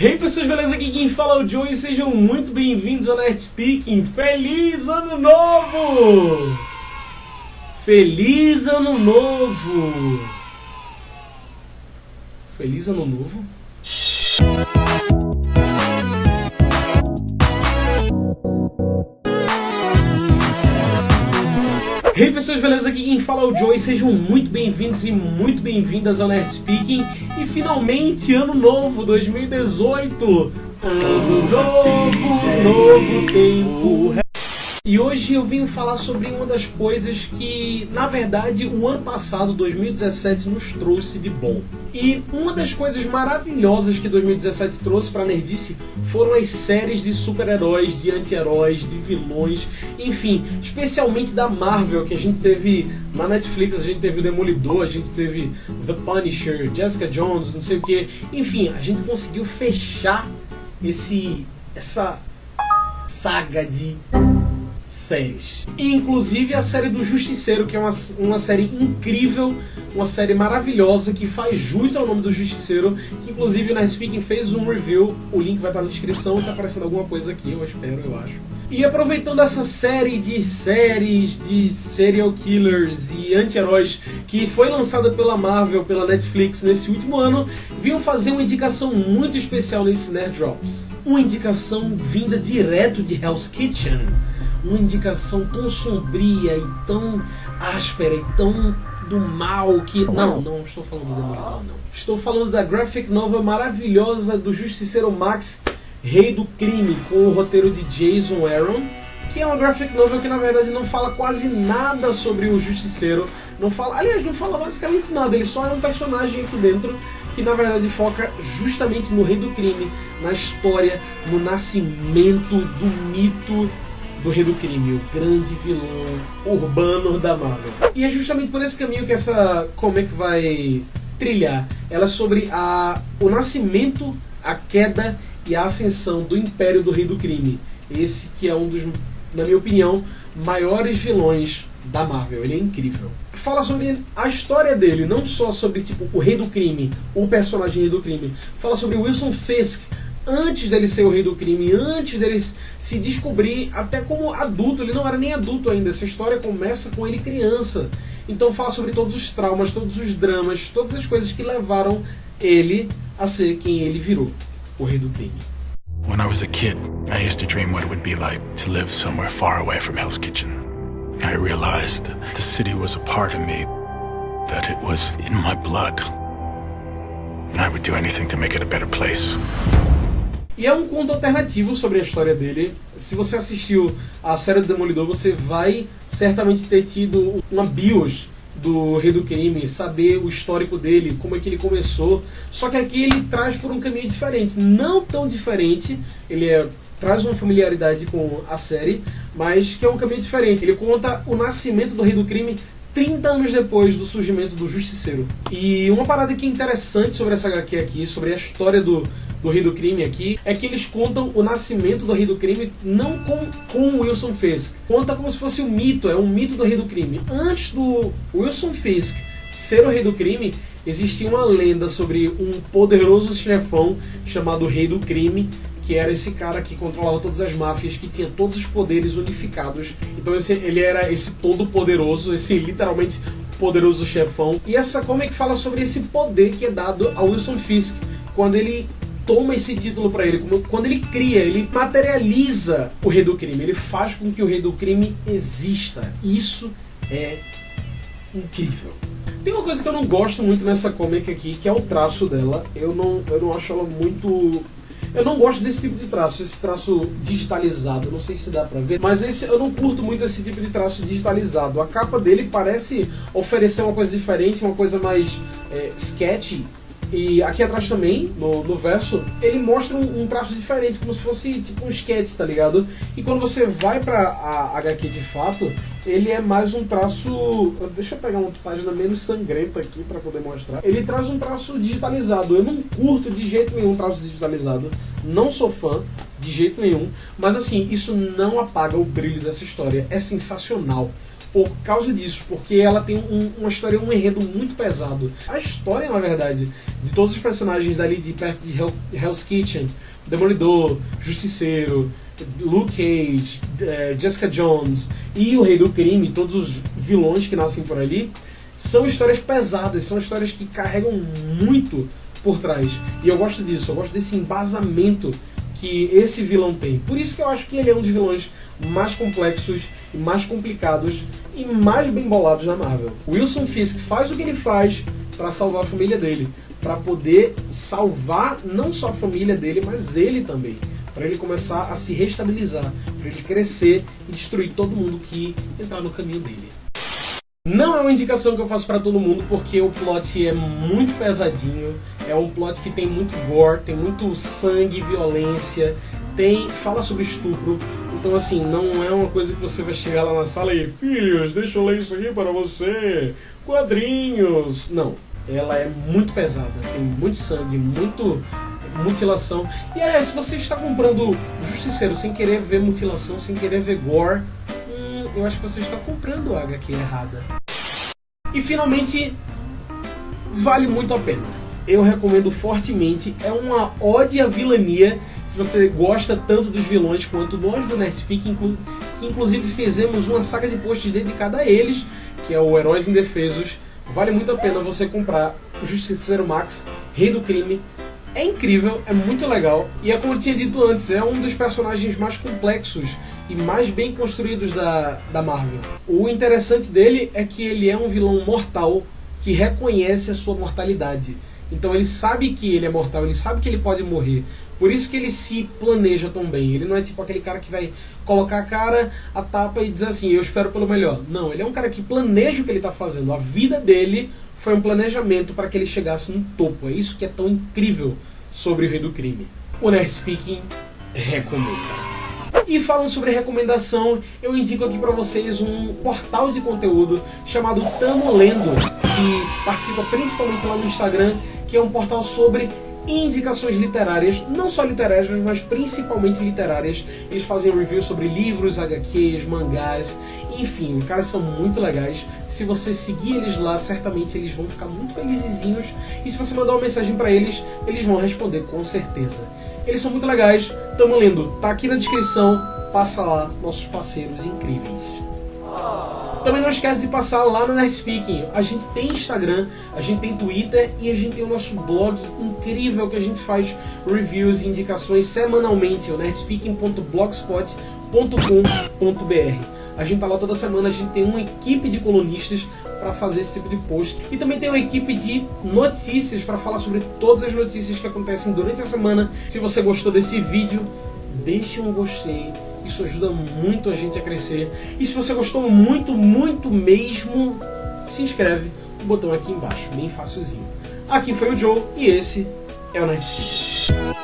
Hey pessoas, beleza? Aqui quem fala é o Joe e sejam muito bem-vindos ao Nerd Speaking. Feliz Ano Novo! Feliz Ano Novo! Feliz Ano Novo? Hey pessoas, beleza? Aqui quem fala é o Joey, sejam muito bem-vindos e muito bem-vindas ao Nerd Speaking e finalmente ano novo, 2018! Ano novo, novo tempo. E hoje eu vim falar sobre uma das coisas que, na verdade, o ano passado, 2017, nos trouxe de bom. E uma das coisas maravilhosas que 2017 trouxe para Nerdice foram as séries de super-heróis, de anti-heróis, de vilões, enfim, especialmente da Marvel, que a gente teve na Netflix, a gente teve o Demolidor, a gente teve The Punisher, Jessica Jones, não sei o que. Enfim, a gente conseguiu fechar esse essa saga de séries. Inclusive a série do Justiceiro, que é uma, uma série incrível, uma série maravilhosa que faz jus ao nome do Justiceiro, que inclusive na Speaking fez um review, o link vai estar na descrição, tá aparecendo alguma coisa aqui, eu espero, eu acho. E aproveitando essa série de séries de serial killers e anti-heróis que foi lançada pela Marvel, pela Netflix nesse último ano, vim fazer uma indicação muito especial nesse Nerd Drops. Uma indicação vinda direto de Hell's Kitchen uma indicação tão sombria e tão áspera e tão do mal que. Não, não estou falando do Demolidor, não. Estou falando da graphic novel maravilhosa do Justiceiro Max, Rei do Crime, com o roteiro de Jason Aaron, que é uma graphic novel que na verdade não fala quase nada sobre o Justiceiro. Não fala, aliás, não fala basicamente nada, ele só é um personagem aqui dentro que na verdade foca justamente no Rei do Crime, na história, no nascimento do mito do Rei do Crime, o grande vilão urbano da Marvel. E é justamente por esse caminho que essa comic vai trilhar. Ela é sobre a, o nascimento, a queda e a ascensão do Império do Rei do Crime. Esse que é um dos, na minha opinião, maiores vilões da Marvel. Ele é incrível. Fala sobre a história dele, não só sobre tipo o Rei do Crime, o personagem Rei do Crime. Fala sobre Wilson Fisk, antes dele ser o rei do crime, antes dele se descobrir até como adulto, ele não era nem adulto ainda, essa história começa com ele criança. Então fala sobre todos os traumas, todos os dramas, todas as coisas que levaram ele a ser quem ele virou, o rei do crime. When I was a kid, I used to dream what it would be like to live somewhere far away from Hell's Kitchen. I realized the city was a part of me, that it was in my blood. I would do anything to make it a better place. E é um conto alternativo sobre a história dele. Se você assistiu a série do Demolidor, você vai certamente ter tido uma bios do Rei do Crime, saber o histórico dele, como é que ele começou. Só que aqui ele traz por um caminho diferente, não tão diferente. Ele é, traz uma familiaridade com a série, mas que é um caminho diferente. Ele conta o nascimento do Rei do Crime 30 anos depois do surgimento do Justiceiro. E uma parada que é interessante sobre essa HQ aqui, sobre a história do, do Rei do Crime aqui, é que eles contam o nascimento do Rei do Crime não com, com Wilson Fisk. Conta como se fosse um mito, é um mito do Rei do Crime. Antes do Wilson Fisk ser o Rei do Crime, existia uma lenda sobre um poderoso chefão chamado Rei do Crime, que era esse cara que controlava todas as máfias, que tinha todos os poderes unificados. Então esse, ele era esse todo poderoso, esse literalmente poderoso chefão. E essa que fala sobre esse poder que é dado a Wilson Fisk quando ele toma esse título para ele, quando ele cria, ele materializa o rei do crime, ele faz com que o rei do crime exista. Isso é incrível. Tem uma coisa que eu não gosto muito nessa comic aqui, que é o traço dela. Eu não, eu não acho ela muito eu não gosto desse tipo de traço, esse traço digitalizado, não sei se dá pra ver, mas esse eu não curto muito esse tipo de traço digitalizado. A capa dele parece oferecer uma coisa diferente, uma coisa mais é, sketchy, e aqui atrás também, no, no verso, ele mostra um, um, traço diferente, como se fosse tipo um sketch, tá ligado? E quando você vai pra a HQ de fato, ele é mais um traço. Deixa eu pegar uma página menos sangrenta aqui para poder mostrar. Ele traz um traço digitalizado. Eu não curto de jeito nenhum traço digitalizado. Não sou fã de jeito nenhum. Mas assim, isso não apaga o brilho dessa história. É sensacional por causa disso, porque ela tem um, uma história, um enredo muito pesado. A história, na verdade, de todos os personagens dali de perto de Hell, Hell's Kitchen, Demolidor, Justiceiro, Luke Cage, eh, Jessica Jones e o Rei do Crime, todos os vilões que nascem por ali, são histórias pesadas, são histórias que carregam muito por trás. E eu gosto disso, eu gosto desse embasamento que esse vilão tem. Por isso que eu acho que ele é um dos vilões mais complexos mais complicados e mais bem bolados da Marvel. Wilson Fisk faz o que ele faz para salvar a família dele, para poder salvar não só a família dele, mas ele também, para ele começar a se restabilizar, para ele crescer e destruir todo mundo que entrar no caminho dele. Não é uma indicação que eu faço para todo mundo porque o plot é muito pesadinho, é um plot que tem muito gore, tem muito sangue, violência, tem fala sobre estupro. Então assim, não é uma coisa que você vai chegar lá na sala e filhos, deixa eu ler isso aqui para você, quadrinhos. Não, ela é muito pesada, tem muito sangue, muito mutilação. E aliás, se você está comprando Justiceiro sem querer ver mutilação, sem querer ver gore, eu acho que você está comprando a HQ errada. E finalmente, vale muito a pena. Eu recomendo fortemente. É uma ode à vilania. Se você gosta tanto dos vilões quanto nós do Nerdspeak, inclu que inclusive fizemos uma saga de posts dedicada a eles, que é o Heróis Indefesos. Vale muito a pena você comprar o Justiceiro Max, Rei do Crime, é incrível, é muito legal. E é como eu tinha dito antes, é um dos personagens mais complexos e mais bem construídos da, da Marvel. O interessante dele é que ele é um vilão mortal que reconhece a sua mortalidade. Então ele sabe que ele é mortal, ele sabe que ele pode morrer. Por isso que ele se planeja tão bem. Ele não é tipo aquele cara que vai colocar a cara, a tapa e dizer assim, eu espero pelo melhor. Não, ele é um cara que planeja o que ele está fazendo. A vida dele foi um planejamento para que ele chegasse no topo. É isso que é tão incrível sobre o Rei do Crime. O Nerd Speaking recomenda. E falando sobre recomendação, eu indico aqui para vocês um portal de conteúdo chamado Tamo Lendo, que participa principalmente lá no Instagram, que é um portal sobre indicações literárias, não só literárias, mas principalmente literárias. Eles fazem reviews sobre livros, HQs, mangás, enfim, os caras são muito legais. Se você seguir eles lá, certamente eles vão ficar muito felizinhos. E se você mandar uma mensagem para eles, eles vão responder com certeza. Eles são muito legais, tamo lendo, tá aqui na descrição, passa lá, nossos parceiros incríveis. Também não esquece de passar lá no Nerdspeaking. A gente tem Instagram, a gente tem Twitter e a gente tem o nosso blog incrível que a gente faz reviews e indicações semanalmente, o nerdspeaking.blogspot.com.br. A gente tá lá toda semana, a gente tem uma equipe de colunistas para fazer esse tipo de post. E também tem uma equipe de notícias para falar sobre todas as notícias que acontecem durante a semana. Se você gostou desse vídeo, deixe um gostei isso ajuda muito a gente a crescer. E se você gostou muito, muito mesmo, se inscreve. O botão aqui embaixo, bem facilzinho. Aqui foi o Joe e esse é o Speed.